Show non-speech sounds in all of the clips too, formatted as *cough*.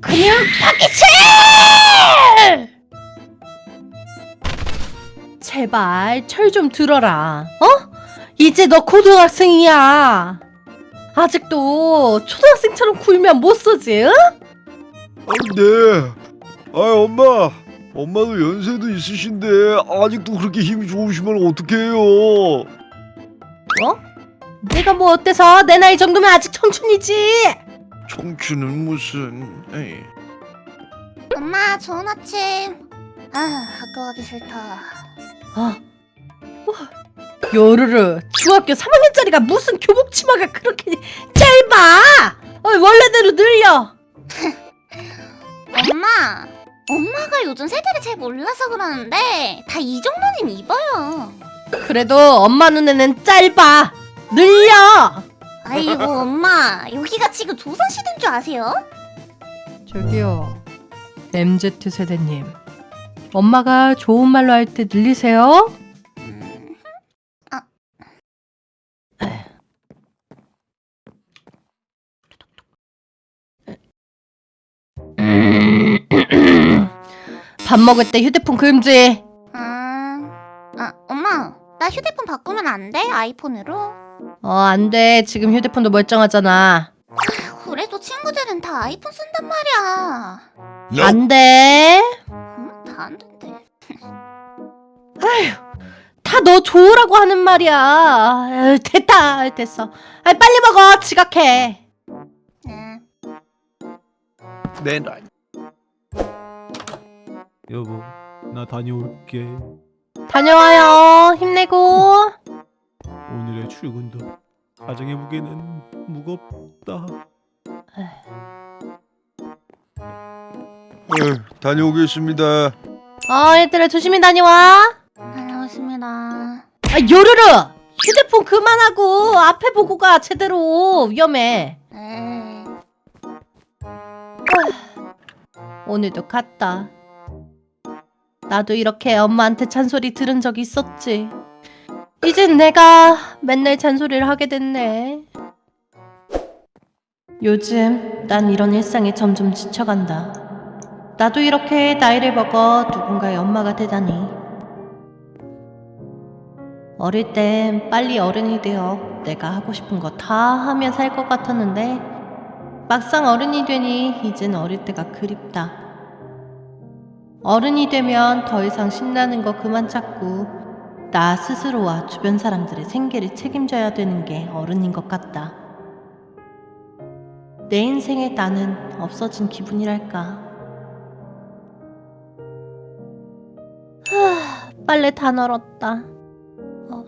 그냥 파기치! 제발 철 좀 들어라. 어? 이제 너 고등학생이야. 아직도 초등학생처럼 굴면 못 쓰지, 응? 아, 네. 아, 엄마. 엄마도 연세도 있으신데 아직도 그렇게 힘이 좋으시면 어떡해요? 어? 내가 뭐 어때서 내 나이 정도면 아직 청춘이지. 청춘은 무슨? 에이. 엄마 좋은 아침 아 학교 가기 싫다 아, 와, 요르르 중학교 3학년짜리가 무슨 교복 치마가 그렇게 짧아? 어, 원래대로 늘려. *laughs* 엄마 엄마가 요즘 세대를 잘 몰라서 그러는데 다 이 정도는 입어요 그래도 엄마 눈에는 짧아. 늘려. 아이고 엄마 여기가 지금 조선시대인 줄 아세요? 저기요, MZ 세대님. 엄마가 좋은 말로 할때 늘리세요. 음, 밥 먹을 때 휴대폰 금지. 음, 아 엄마 나 휴대폰 바꾸면 안 돼? 아이폰으로? 어, 안 돼. 지금 휴대폰도 멀쩡하잖아. 그래도 친구들은 다 아이폰 쓴단 말이야 안 돼. 음, 다안 된대 *laughs* 다너 좋으라고 하는 말이야. 에휴, 됐다. 됐어. 아, 빨리 먹어. 지각해. 네. 내 나이. 여보, 나 다녀올게. 다녀와요. 힘내고. 오늘의 출근도 가정의 무게는 무겁다. 네, 다녀오겠습니다. 어, 얘들아 조심히 다녀와. 다녀오겠습니다 아, 요르르. 휴대폰 그만하고 앞에 보고 가. 제대로. 위험해. 네. 오늘도 갔다. 나도 이렇게 엄마한테 잔소리 들은 적 있었지. 이젠 내가 맨날 잔소리를 하게 됐네. 요즘 난 이런 일상에 점점 지쳐간다. 나도 이렇게 나이를 먹어 누군가의 엄마가 되다니. 어릴 땐 빨리 어른이 되어 내가 하고 싶은 거 다 하며 살 것 같았는데 막상 어른이 되니 이젠 어릴 때가 그립다. 어른이 되면 더 이상 신나는 거 그만 찾고 나 스스로와 주변 사람들의 생계를 책임져야 되는 게 어른인 것 같다. 내 인생에 나는 없어진 기분이랄까. 하, 빨래 다 널었다. 어.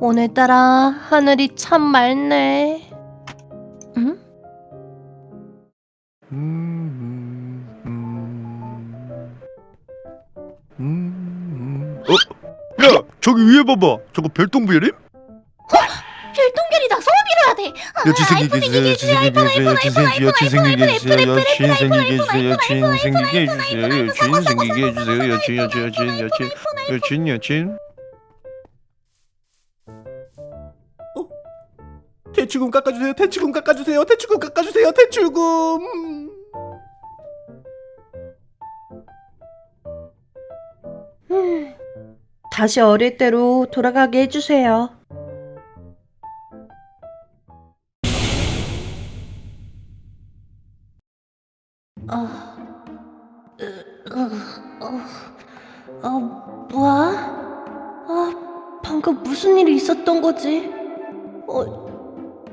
오늘따라 하늘이 참 맑네. 응? 저기 위에 봐봐. 저거 별똥별임? 별똥별이다 소원 빌어야 돼 야, 지생기게 해주세요. 지생기게 해주세요. 지생기요. 지생기게 해주세요. 야, 진생기게 해주세요. 해주세요. 야, 진생기게 해주세요. 야, 진, 야, 진, 야, 진, 야, 진, 야, 진, 야, 진. 대출금 깎아주세요. 대출금 깎아주세요. 대출금 깎아주세요. 대출금. 다시 어릴 때로 돌아가게 해주세요. 아, 으, 으, 어, 어, 뭐야? 아, 방금 무슨 일이 있었던 거지? 어,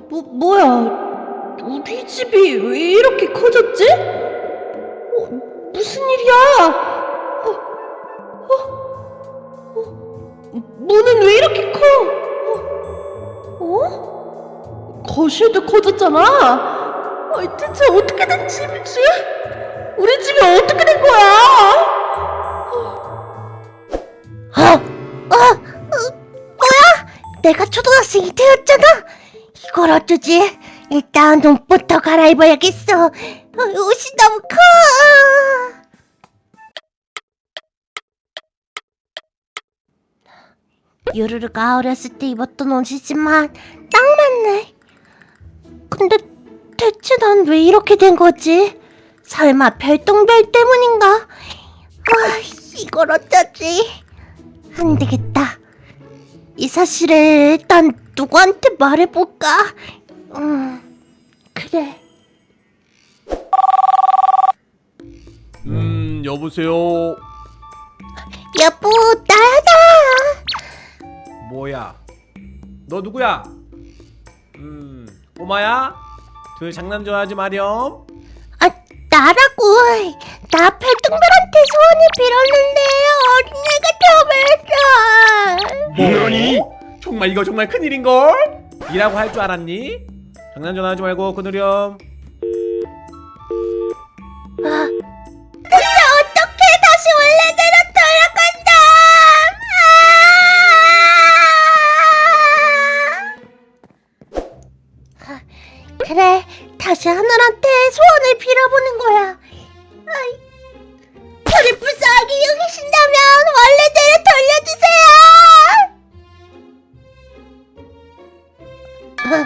뭐, 뭐야? 우리 집이 왜 이렇게 커졌지? 어, 무슨 일이야? 거실도 커졌잖아. 아, 대체 어떻게 된 집이지? 우리 집이 어떻게 된 거야? 아, 아, 어, 뭐야? 내가 초등학생이 되었잖아. 이걸 어쩌지? 일단 옷부터 갈아입어야겠어. 어, 옷이 너무 커. 유르르가 어렸을 때 입었던 옷이지만 난 왜 이렇게 된 거지? 설마 별똥별 때문인가? 아, 이걸 어쩌지? 안 되겠다. 이 사실을 일단 누구한테 말해볼까? 음, 그래. 음 여보세요 여보, 나다. 뭐야 너 누구야 음 꼬마야 둘 장난 좋아하지 마렴 아, 나라고. 나 별똥별한테 소원을 빌었는데 어린애가 더 뭐니? 정말 이거 정말 큰일인걸? 이라고 할 줄 알았니? 장난 전화하지 말고 끊으렴 하늘한테 소원을 빌어보는 거야. 아이, 저를 불쌍하게 여기신다면 원래대로 돌려주세요. 아,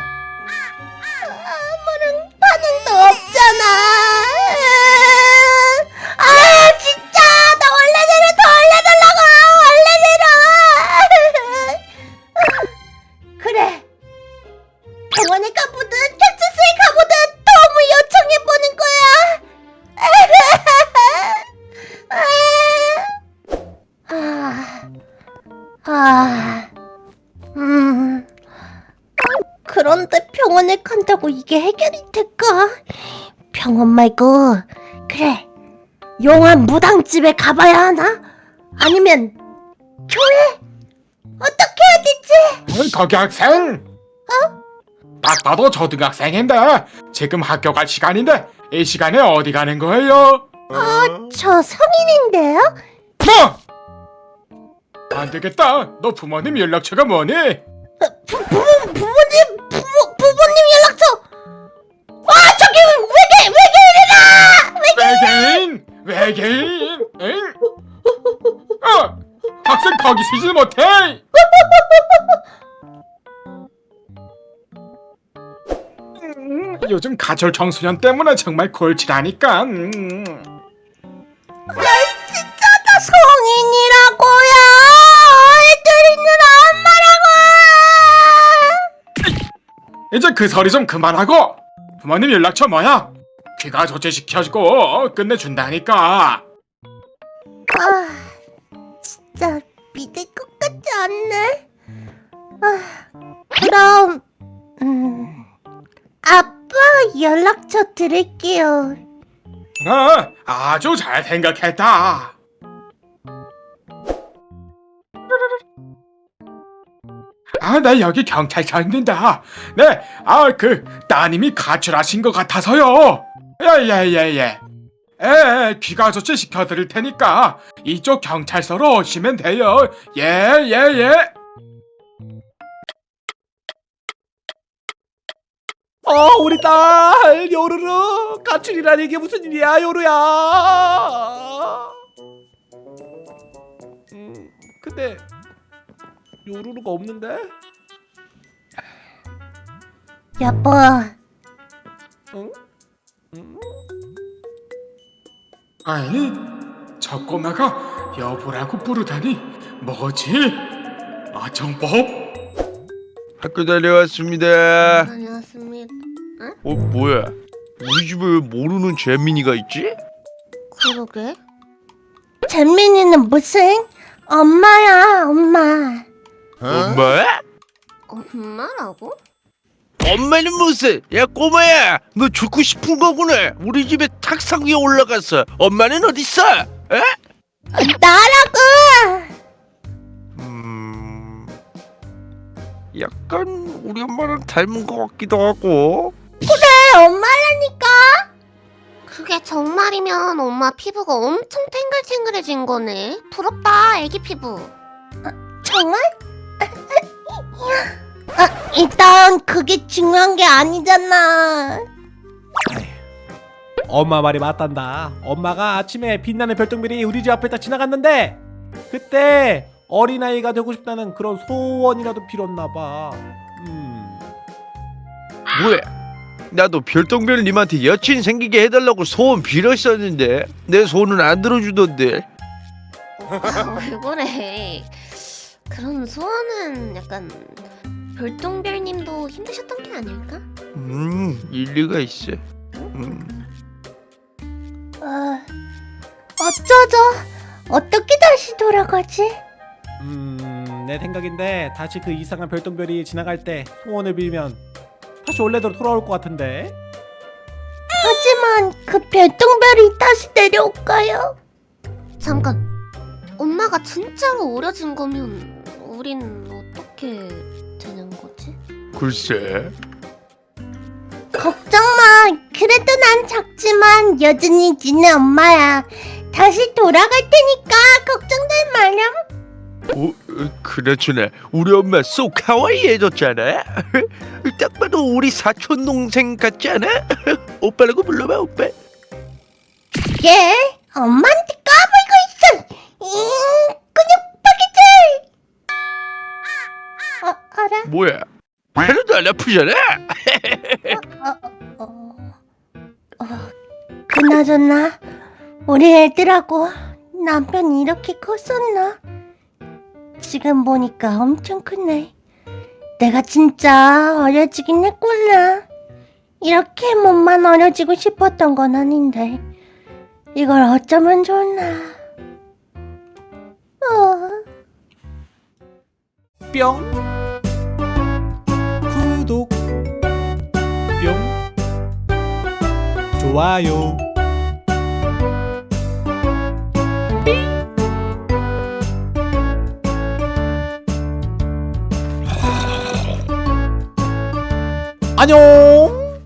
병원 말고 그래 용한 무당집에 가봐야 하나? 아니면 교회? 어떻게 해야 되지? 거기 학생! 어? 딱 봐도 초등학생인데 지금 학교 갈 시간인데 이 시간에 어디 가는 거예요? 저 성인인데요? 뭐? 안 되겠다. 너 부모님 연락처가 뭐니? 거기 서지 못해. 음, 요즘 가출 청소년 때문에 정말 골치라니까. 음. 진짜 다 성인이라고요 애들이 있는 엄마라고 이제 그 소리 좀 그만하고 부모님 연락처 뭐야? 귀가 조치시켜주고 끝내준다니까 아, 연락처 드릴게요. 어, 아주 잘 생각했다. 아, 나 여기 경찰서 있는데. 네, 아, 그 따님이 가출하신 것 같아서요. 예예예예. 에, 귀가 조치 시켜드릴 테니까 이쪽 경찰서로 오시면 돼요. 예 예 예 어 우리 딸 요루루 가출이라니 이게 무슨 일이야 요루야 음 근데 요루루가 없는데 여보, 응? 응? 아니, 저 꼬마가 여보라고 부르다니 뭐지? 아정법? 학교 다녀왔습니다. 다녀왔습니다. 어 뭐야? 우리 집에 왜 모르는 재민이가 있지? 그러게. 잼민이는 무슨? 엄마야, 엄마. 엄마? 엄마라고? 엄마는 무슨? 야 꼬마야, 너 죽고 싶은 거구나. 우리 집에 탁상 위에 올라갔어. 엄마는 어디 있어? 에? 나라고! 음, 약간 우리 엄마랑 닮은 것 같기도 하고. 그게 정말이면 엄마 피부가 엄청 탱글탱글해진 거네. 부럽다, 애기 피부. 정말? 아, *laughs* 일단 그게 중요한 게 아니잖아. 엄마 말이 맞단다 엄마가 아침에 빛나는 별똥별이 우리 집 앞에 딱 지나갔는데 그때 어린아이가 되고 싶다는 그런 소원이라도 빌었나봐 음 뭐야? 나도 별똥별님한테 여친 생기게 해달라고 소원 빌었었는데 내 소원은 안 들어주던데 아, 왜 그래? 그런 소원은 약간 별똥별님도 힘드셨던 게 아닐까? 음 일리가 있어 음. 아, 어쩌죠? 어떻게 다시 돌아가지? 음, 내 생각인데 다시 그 이상한 별똥별이 지나갈 때 소원을 빌면 다시 원래대로 돌아올 것 같은데. 하지만 그 별똥별이 다시 내려올까요? 잠깐. 엄마가 진짜로 어려진 거면 우린 어떻게 되는 거지? 글쎄 걱정 마. 그래도 난 작지만 여전히 니네 엄마야. 다시 돌아갈 테니까 걱정들 마렴. 어, 어, 그나저나 우리 엄마 쏙 카와이해졌잖아 *laughs* 딱 봐도 우리 사촌 동생 같지 않아? *laughs* 오빠라고 불러봐 오빠 얘 엄마한테 까불고 있어. 잉, 그냥 파기질. 어, 알아? 뭐야 하나도 안 아프잖아 어, 어, 그나저나 우리 애들하고 남편이 이렇게 컸었나? 지금 보니까 엄청 크네. 내가 진짜 어려지긴 했구나. 이렇게 몸만 어려지고 싶었던 건 아닌데 이걸 어쩌면 좋나? 어. 뿅 구독 뿅 좋아요 안녕